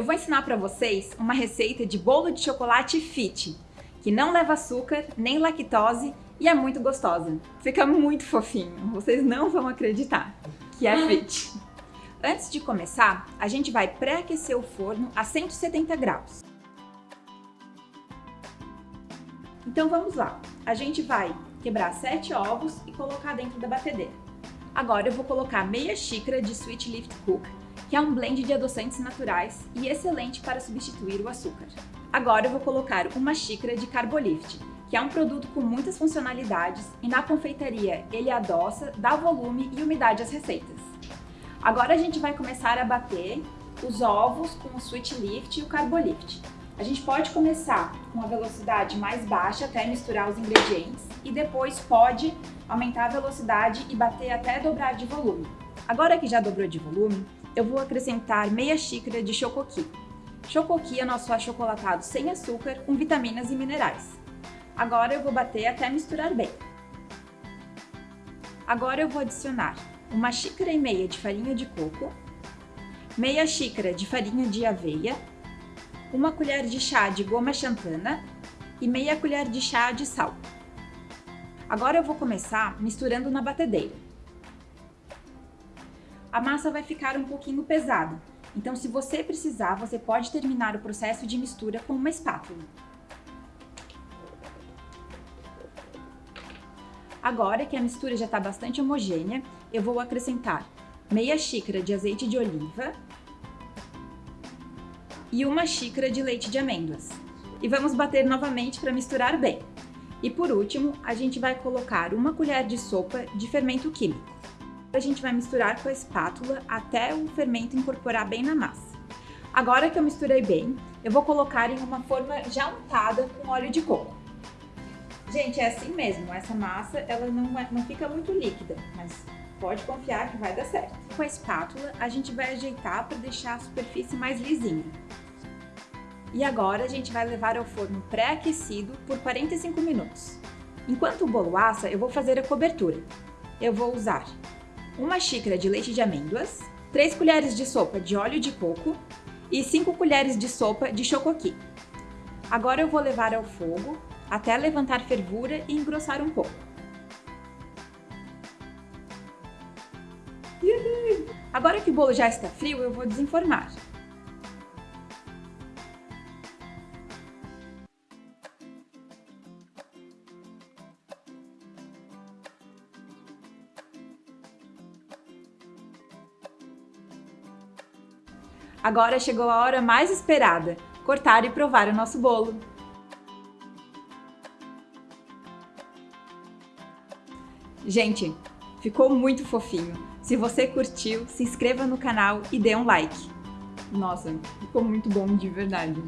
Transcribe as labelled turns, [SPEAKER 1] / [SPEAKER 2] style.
[SPEAKER 1] eu vou ensinar para vocês uma receita de bolo de chocolate fit, que não leva açúcar, nem lactose e é muito gostosa. Fica muito fofinho, vocês não vão acreditar que é fit. Antes de começar, a gente vai pré-aquecer o forno a 170 graus. Então vamos lá, a gente vai quebrar 7 ovos e colocar dentro da batedeira. Agora eu vou colocar meia xícara de Sweet Lift Cook que é um blend de adoçantes naturais e excelente para substituir o açúcar. Agora eu vou colocar uma xícara de Carbolift, que é um produto com muitas funcionalidades e na confeitaria ele adoça, dá volume e umidade às receitas. Agora a gente vai começar a bater os ovos com o Sweet Lift e o Carbolift. A gente pode começar com a velocidade mais baixa até misturar os ingredientes e depois pode aumentar a velocidade e bater até dobrar de volume. Agora que já dobrou de volume, eu vou acrescentar meia xícara de chocoqui. Chocoqui é nosso achocolatado sem açúcar, com vitaminas e minerais. Agora eu vou bater até misturar bem. Agora eu vou adicionar uma xícara e meia de farinha de coco, meia xícara de farinha de aveia, uma colher de chá de goma xantana e meia colher de chá de sal. Agora eu vou começar misturando na batedeira a massa vai ficar um pouquinho pesada. Então, se você precisar, você pode terminar o processo de mistura com uma espátula. Agora que a mistura já está bastante homogênea, eu vou acrescentar meia xícara de azeite de oliva e uma xícara de leite de amêndoas. E vamos bater novamente para misturar bem. E por último, a gente vai colocar uma colher de sopa de fermento químico. A gente vai misturar com a espátula até o fermento incorporar bem na massa. Agora que eu misturei bem, eu vou colocar em uma forma já untada com óleo de coco. Gente, é assim mesmo, essa massa ela não, é, não fica muito líquida, mas pode confiar que vai dar certo. Com a espátula, a gente vai ajeitar para deixar a superfície mais lisinha. E agora a gente vai levar ao forno pré-aquecido por 45 minutos. Enquanto o bolo assa, eu vou fazer a cobertura. Eu vou usar uma xícara de leite de amêndoas, 3 colheres de sopa de óleo de coco e 5 colheres de sopa de chocoqui. Agora eu vou levar ao fogo até levantar fervura e engrossar um pouco. Agora que o bolo já está frio, eu vou desenformar. Agora chegou a hora mais esperada, cortar e provar o nosso bolo. Gente, ficou muito fofinho. Se você curtiu, se inscreva no canal e dê um like. Nossa, ficou muito bom de verdade.